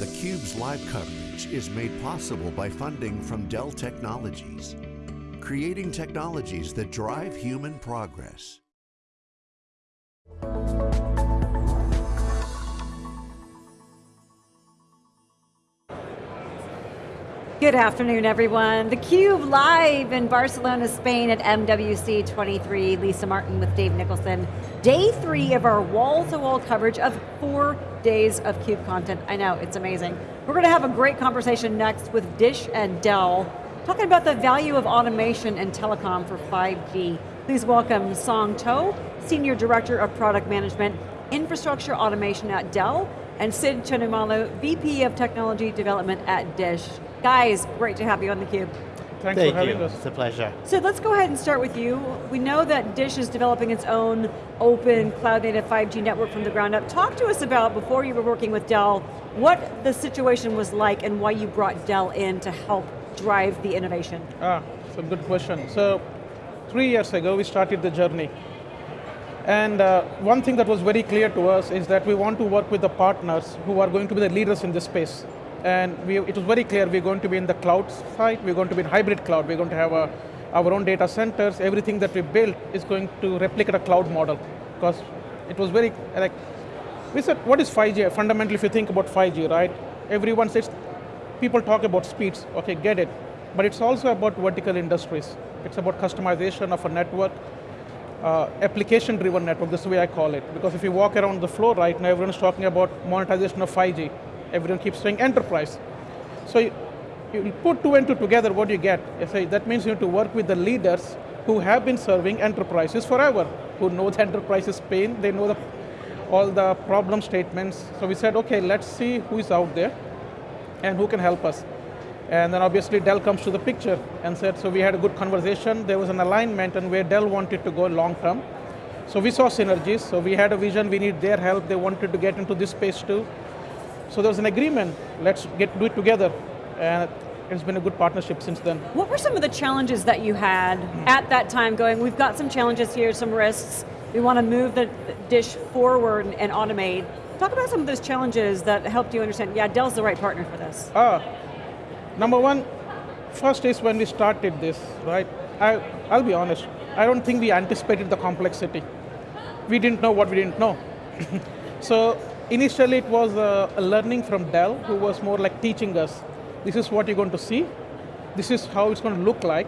theCUBE's live coverage is made possible by funding from Dell Technologies, creating technologies that drive human progress. Good afternoon, everyone. theCUBE live in Barcelona, Spain at MWC 23. Lisa Martin with Dave Nicholson. Day three of our wall-to-wall -wall coverage of four days of CUBE content. I know, it's amazing. We're going to have a great conversation next with Dish and Dell, talking about the value of automation and telecom for 5G. Please welcome Song To, Senior Director of Product Management, Infrastructure Automation at Dell, and Sid Chenumolu, VP of Technology Development at Dish. Guys, great to have you on theCUBE. Thanks Thank for having you. us. It's a pleasure. So let's go ahead and start with you. We know that Dish is developing its own open cloud native 5G network from the ground up. Talk to us about, before you were working with Dell, what the situation was like and why you brought Dell in to help drive the innovation. Ah, it's a good question. So, three years ago we started the journey. And uh, one thing that was very clear to us is that we want to work with the partners who are going to be the leaders in this space. And we, it was very clear we're going to be in the cloud side, we're going to be in hybrid cloud, we're going to have a, our own data centers, everything that we built is going to replicate a cloud model. Because it was very, like, we said, what is 5G? Fundamentally, if you think about 5G, right? Everyone says, people talk about speeds, okay, get it. But it's also about vertical industries. It's about customization of a network, uh, application-driven network, this is the way I call it. Because if you walk around the floor right now, everyone's talking about monetization of 5G. Everyone keeps saying enterprise. So you, you put two and two together, what do you get? You say, that means you need to work with the leaders who have been serving enterprises forever, who know the enterprise's pain, they know the, all the problem statements. So we said, okay, let's see who is out there and who can help us. And then obviously Dell comes to the picture and said, so we had a good conversation, there was an alignment and where Dell wanted to go long term. So we saw synergies, so we had a vision, we need their help, they wanted to get into this space too. So there was an agreement, let's get do it together. And it's been a good partnership since then. What were some of the challenges that you had at that time going, we've got some challenges here, some risks, we want to move the dish forward and automate. Talk about some of those challenges that helped you understand, yeah, Dell's the right partner for this. Ah, number one, first is when we started this, right? I, I'll be honest, I don't think we anticipated the complexity. We didn't know what we didn't know. so initially it was a, a learning from Dell who was more like teaching us, this is what you're going to see, this is how it's going to look like,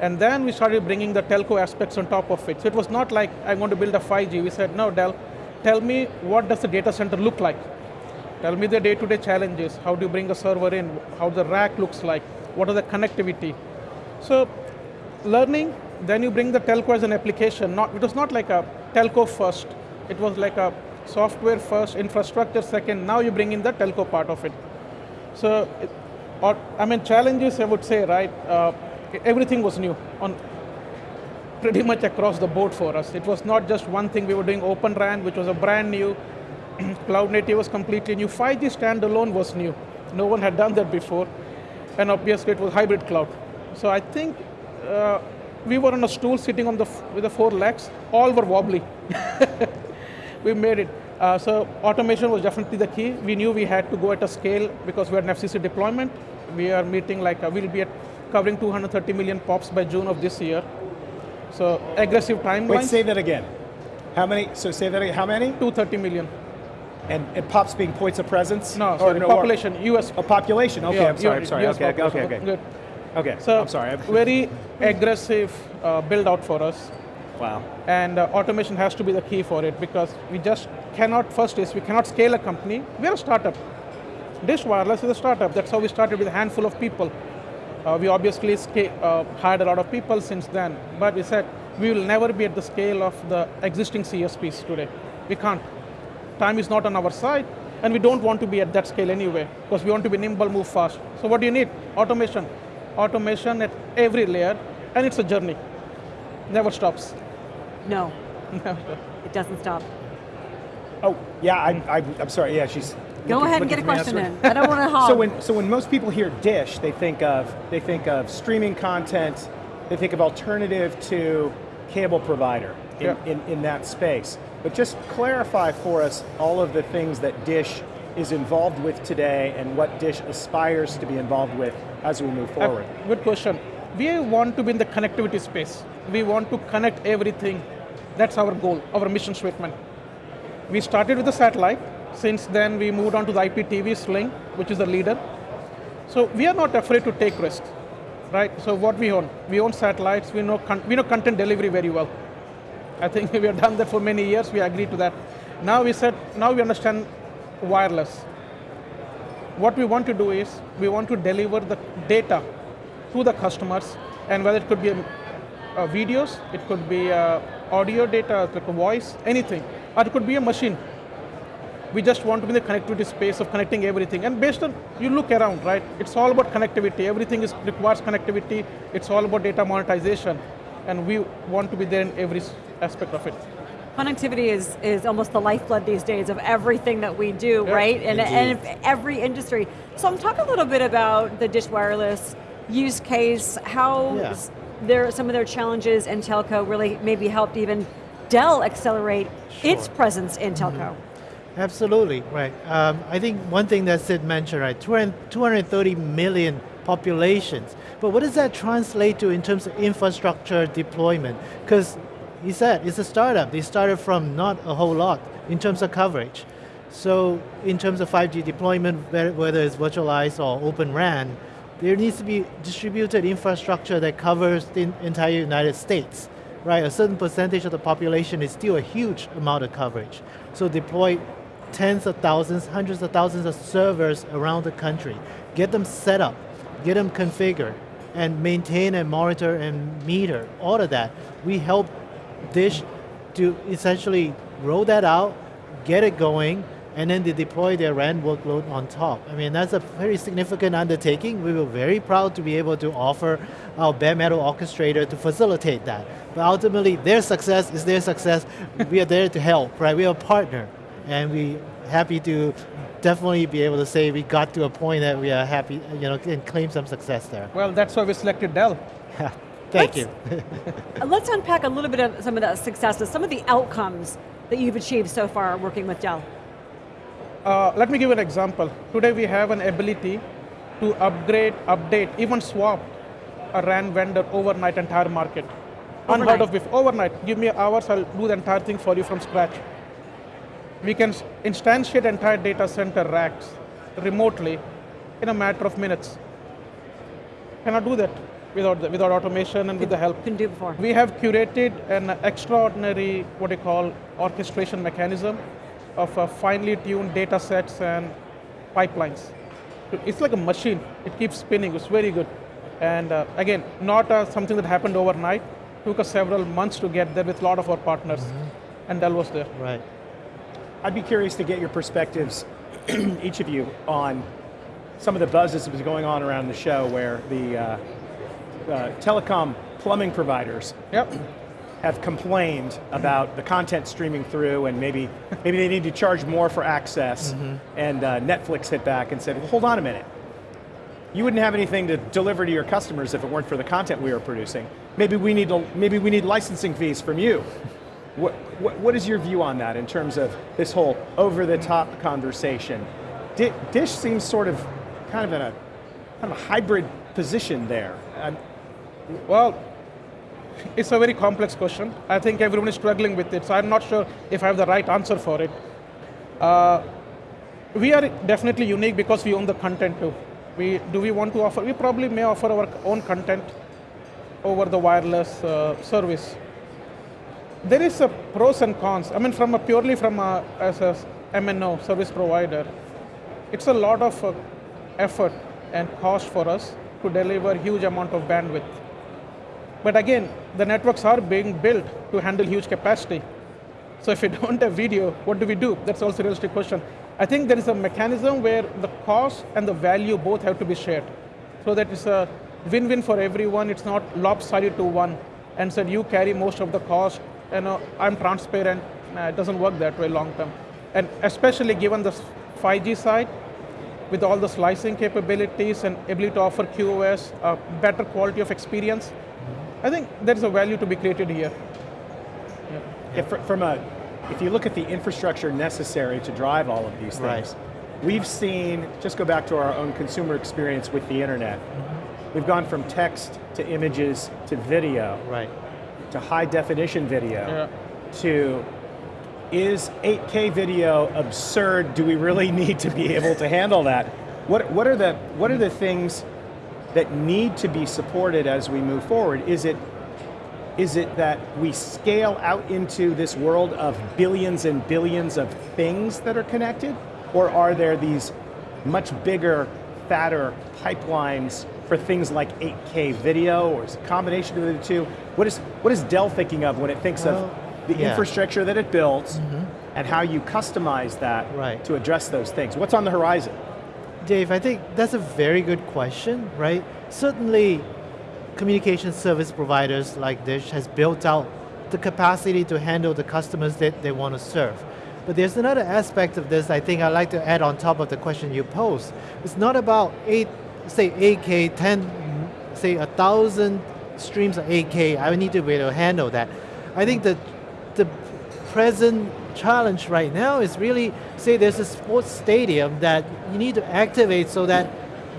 and then we started bringing the telco aspects on top of it. So it was not like, I'm going to build a 5G. We said, no, Dell, tell me what does the data center look like? Tell me the day-to-day -day challenges. How do you bring a server in? How the rack looks like? What are the connectivity? So, learning, then you bring the telco as an application. Not, it was not like a telco first. It was like a software first, infrastructure second. Now you bring in the telco part of it. So, it, or, I mean, challenges I would say, right? Uh, everything was new on pretty much across the board for us. It was not just one thing, we were doing Open RAN, which was a brand new, cloud native was completely new, 5G standalone was new. No one had done that before, and obviously it was hybrid cloud. So I think uh, we were on a stool sitting on the with the four legs, all were wobbly. we made it. Uh, so automation was definitely the key. We knew we had to go at a scale because we had an FCC deployment. We are meeting like, uh, we'll be at covering 230 million POPs by June of this year. So aggressive timeline. Wait, say that again. How many, so say that again, how many? 230 million. And, and POPs being points of presence? No, sorry, no, population, US. A population, okay, yeah, I'm sorry, I'm sorry, US okay, okay, okay. Good. Okay, so I'm sorry. very aggressive uh, build out for us. Wow. And uh, automation has to be the key for it because we just cannot, first is we cannot scale a company. We're a startup. Dish Wireless is a startup. That's how we started with a handful of people. Uh, we obviously uh, hired a lot of people since then, but we said we will never be at the scale of the existing CSPs today. We can't. Time is not on our side, and we don't want to be at that scale anyway, because we want to be nimble, move fast. So what do you need? Automation. Automation at every layer, and it's a journey. Never stops. No, it doesn't stop. Oh, yeah, I, I, I'm sorry, yeah, she's Go looking, ahead and get a question in. I don't want to hog. So when, so when most people hear Dish, they think of, they think of streaming content, they think of alternative to cable provider in, yeah. in, in that space. But just clarify for us all of the things that Dish is involved with today and what Dish aspires to be involved with as we move Uh, forward? Good question. We want to be in the connectivity space. We want to connect everything. That's our goal, our mission statement. We started with the satellite. Since then, we moved on to the IPTV Sling, which is the leader. So we are not afraid to take risks, right? So what we own? We own satellites. We know we know content delivery very well. I think we have done that for many years. We agree to that. Now we said, now we understand wireless. What we want to do is we want to deliver the data to the customers, and whether it could be uh, videos, it could be uh, audio data, like a voice, anything, or it could be a machine. We just want to be in the connectivity space of connecting everything. And based on, you look around, right? It's all about connectivity. Everything is requires connectivity. It's all about data monetization. And we want to be there in every aspect of it. Connectivity is, is almost the lifeblood these days of everything that we do, Yeah, right? And, and every industry. So I'm talking a little bit about the Dish Wireless use case, how Yeah. s- there, some of their challenges in telco really maybe helped even Dell accelerate its presence in telco. Absolutely, right. Um, I think one thing that Sid mentioned, right, 200 230 million populations. But what does that translate to in terms of infrastructure deployment? Because he said it's a startup. They started from not a whole lot in terms of coverage. So in terms of 5G deployment, whether it's virtualized or open RAN, there needs to be distributed infrastructure that covers the entire United States right? A certain percentage of the population is still a huge amount of coverage. So deploy tens of thousands, hundreds of thousands of servers around the country. Get them set up, get them configured, and maintain and monitor and meter, all of that. We help Dish to essentially roll that out, get it going, and then they deploy their RAN workload on top. I mean, that's a very significant undertaking. We were very proud to be able to offer our bare metal orchestrator to facilitate that. But ultimately, their success is their success. we are there to help, right? We are a partner, and we happy to definitely be able to say we got to a point that we are happy, you know, and claim some success there. Well, that's why we selected Dell. Thank Let's- you. Uh, Let's unpack a little bit of some of the successes, some of the outcomes that you've achieved so far working with Dell. Uh, let me give an example. Today we have an ability to upgrade, update, even swap a RAN vendor overnight entire market. Unheard Overnight. of before. Overnight. Give me hours, I'll do the entire thing for you from scratch. We can instantiate entire data center racks remotely in a matter of minutes. Cannot do that without, the, without automation and with the help. Couldn't do before. We have curated an extraordinary, what they call, orchestration mechanism of uh, finely tuned data sets and pipelines. It's like a machine. It keeps spinning. It's very good. And uh, again, not uh, something that happened overnight. Took us several months to get there with a lot of our partners. And Dell was there. right. I'd be curious to get your perspectives, each of you, on some of the buzzes that's been going on around the show where the uh, uh, telecom plumbing providers Yep. have complained about the content streaming through and maybe maybe they need to charge more for access and uh, Netflix hit back and said, well, hold on a minute. You wouldn't have anything to deliver to your customers if it weren't for the content we are producing. Maybe we need, to, maybe we need licensing fees from you. What, what, what is your view on that in terms of this whole over-the-top conversation? Di- Dish seems sort of kind of in a kind of a hybrid position there. Um, Well, it's a very complex question. I think everyone is struggling with it, so I'm not sure if I have the right answer for it. Uh, we are definitely unique because we own the content too. We, do we want to offer? We probably may offer our own content over the wireless uh, service. There is a pros and cons. I mean, from a purely from a, as a MNO service provider, it's a lot of uh, effort and cost for us to deliver huge amount of bandwidth. But again, the networks are being built to handle huge capacity. So if we don't have video, what do we do? That's also a realistic question. I think there is a mechanism where the cost and the value both have to be shared. So that it's a win-win for everyone. It's not lopsided to one and said you carry most of the cost and uh, I'm transparent. Nah, it doesn't work that way long term. And especially given the 5G side, with all the slicing capabilities and ability to offer QoS, a better quality of experience, I think there's a value to be created here. If, fr- from a, if you look at the infrastructure necessary to drive all of these things, Right. we've seen, just go back to our own consumer experience with the internet. We've gone from text to images to video Right. To high definition video Yeah. to is 8K video absurd? Do we really need to be able to handle that? What, what, are the, what are the things that need to be supported as we move forward? Is it, is it that we scale out into this world of billions and billions of things that are connected? Or are there these much bigger, fatter pipelines for things like 8K video, or is it a combination of the two? What is, what is Dell thinking of when it thinks Well, of the yeah. infrastructure that it builds mm-hmm. and how you customize that Right. to address those things? What's on the horizon? Dave, I think that's a very good question, right? Certainly, communication service providers like Dish has built out the capacity to handle the customers that they want to serve. But there's another aspect of this I think I'd like to add on top of the question you posed. It's not about eight, say 8K, 10, say a thousand streams of 8K, I need to be able to handle that. I think that the present challenge right now is really, say there's a sports stadium that you need to activate so that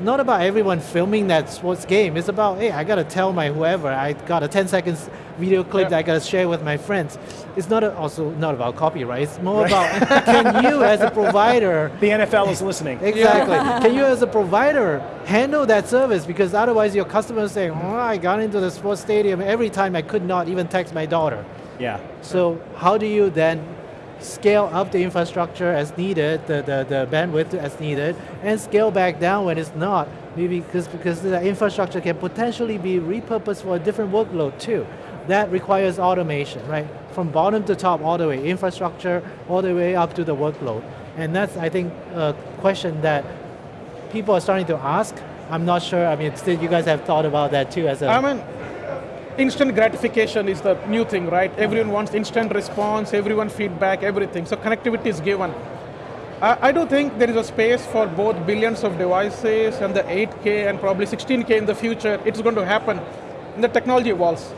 not about everyone filming that sports game, it's about, hey, I got to tell my whoever, I got a 10 seconds video clip Yeah. that I got to share with my friends. It's not a, also not about copyright, it's more about, can you as a provider The NFL is listening. Exactly. Can you as a provider handle that service? Because otherwise your customers saying, oh, I got into the sports stadium every time I could not even text my daughter. Yeah. So how do you then scale up the infrastructure as needed, the, the, the bandwidth as needed, and scale back down when it's not? Maybe because, because the infrastructure can potentially be repurposed for a different workload too. That requires automation, right? From bottom to top all the way, infrastructure all the way up to the workload. And that's, I think, a question that people are starting to ask. I'm not sure, I mean, you guys have thought about that too as a... I mean, instant gratification is the new thing, right? Everyone wants instant response, everyone feedback, everything. So connectivity is given. I, I do think there is a space for both billions of devices and the 8K and probably 16K in the future. It's going to happen. And the technology evolves.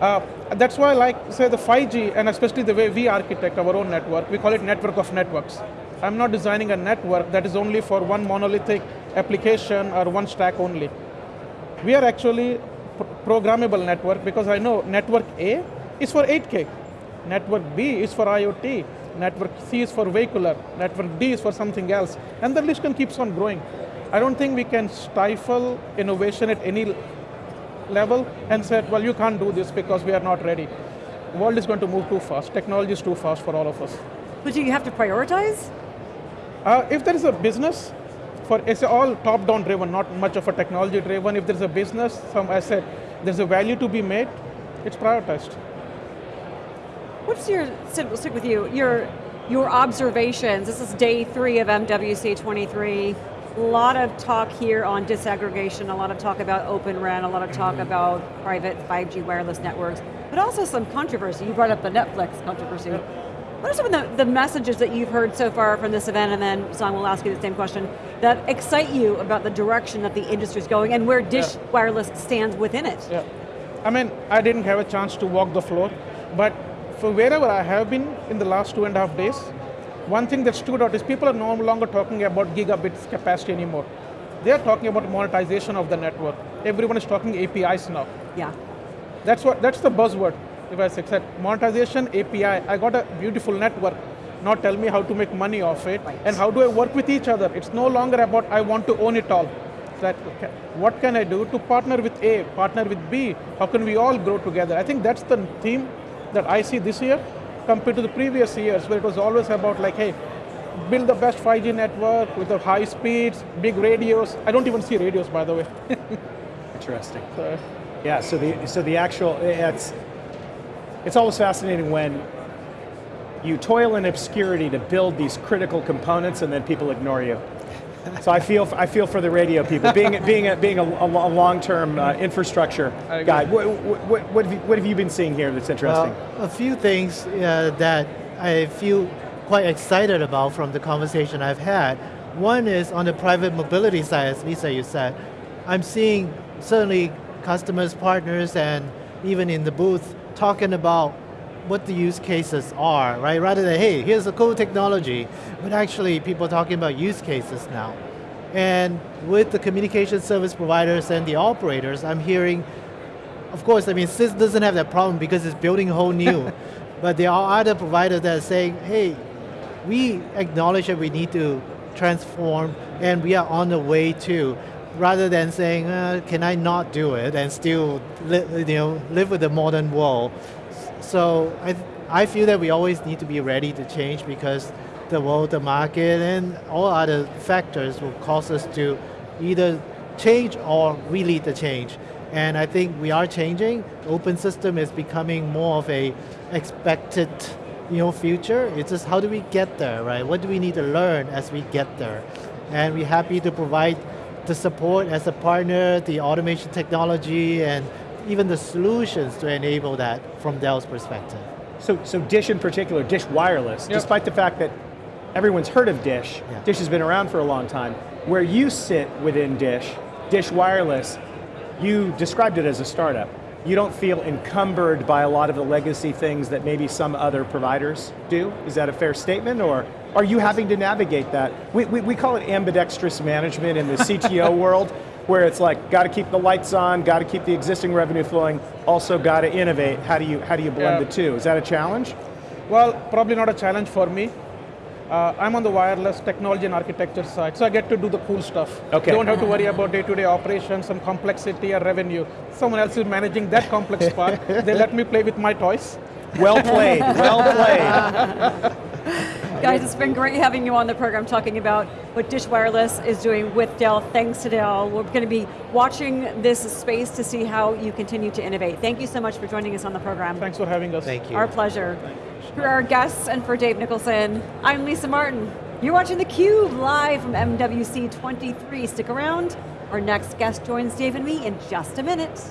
Uh, that's why, I like, say, the 5G, and especially the way we architect our own network, we call it network of networks. I'm not designing a network that is only for one monolithic application or one stack only. We are actually programmable network because I know network A is for 8K, network B is for IoT, network C is for vehicular, network D is for something else, and the list can keeps on growing. I don't think we can stifle innovation at any level and say, well, you can't do this because we are not ready. The world is going to move too fast. Technology is too fast for all of us. But do you have to prioritize? Uh, if there is a business, for it's all top-down driven, not much of a technology driven. If there's a business, some asset, there's a value to be made, it's prioritized. What's your, we'll stick with you, your, your observations, this is day three of MWC 23, a lot of talk here on disaggregation, a lot of talk about Open RAN, a lot of talk mm-hmm. about private 5G wireless networks, but also some controversy. You brought up the Netflix controversy. What are some of the, the messages that you've heard so far from this event, and then Song will ask you the same question, that excite you about the direction that the industry's going and where Dish Yeah. Wireless stands within it? Yeah. I mean, I didn't have a chance to walk the floor, but for wherever I have been in the last two and a half days, one thing that stood out is people are no longer talking about gigabits capacity anymore. They are talking about monetization of the network. Everyone is talking APIs now. Yeah. That's what that's the buzzword. If I say monetization API, I got a beautiful network. Now tell me how to make money off it Right. and how do I work with each other. It's no longer about I want to own it all. That okay, what can I do to partner with A, partner with B? How can we all grow together? I think that's the theme that I see this year compared to the previous years where it was always about like, hey, build the best 5G network with the high speeds, big radios. I don't even see radios by the way. Interesting. So, Yeah, so the, so the actual, it's, it's always fascinating when you toil in obscurity to build these critical components and then people ignore you. So I feel, I feel for the radio people, being, being, a, being a, a long-term uh, infrastructure guy. What, what, what, have you, what have you been seeing here that's interesting? Well, a few things uh, that I feel quite excited about from the conversation I've had. One is on the private mobility side, as Lisa you said, I'm seeing certainly customers, partners, and even in the booth talking about what the use cases are, right? Rather than, hey, here's a cool technology, but actually people are talking about use cases now. And with the communication service providers and the operators, I'm hearing, of course, I mean, SIS doesn't have that problem because it's building whole new, but there are other providers that are saying, hey, we acknowledge that we need to transform and we are on the way to rather than saying, uh, can I not do it and still you know, live with the modern world. So I, I feel that we always need to be ready to change because the world, the market, and all other factors will cause us to either change or we lead the change. And I think we are changing. Open system is becoming more of a expected you know, future. It's just how do we get there, right? What do we need to learn as we get there? And we're happy to provide the support as a partner, the automation technology, and even the solutions to enable that from Dell's perspective. So, so Dish in particular, Dish Wireless, Yep. despite the fact that everyone's heard of Dish, Yeah. Dish has been around for a long time, where you sit within Dish, Dish Wireless, you described it as a startup. You don't feel encumbered by a lot of the legacy things that maybe some other providers do? Is that a fair statement, or are you having to navigate that? We, we, we call it ambidextrous management in the CTO world, where it's like, got to keep the lights on, got to keep the existing revenue flowing, also got to innovate. How do you, how do you blend Yeah. the two? Is that a challenge? Well, probably not a challenge for me. Uh, I'm on the wireless technology and architecture side, so I get to do the cool stuff. Okay. Don't have to worry about day-to-day operations, some complexity or revenue. Someone else is managing that complex part. They let me play with my toys. Well played, well played. Guys, it's been great having you on the program talking about what Dish Wireless is doing with Dell. Thanks to Dell. We're going to be watching this space to see how you continue to innovate. Thank you so much for joining us on the program. Thanks for having us. Thank you. Our pleasure. For our guests and for Dave Nicholson, I'm Lisa Martin. You're watching theCUBE live from MWC 23. Stick around. Our next guest joins Dave and me in just a minute.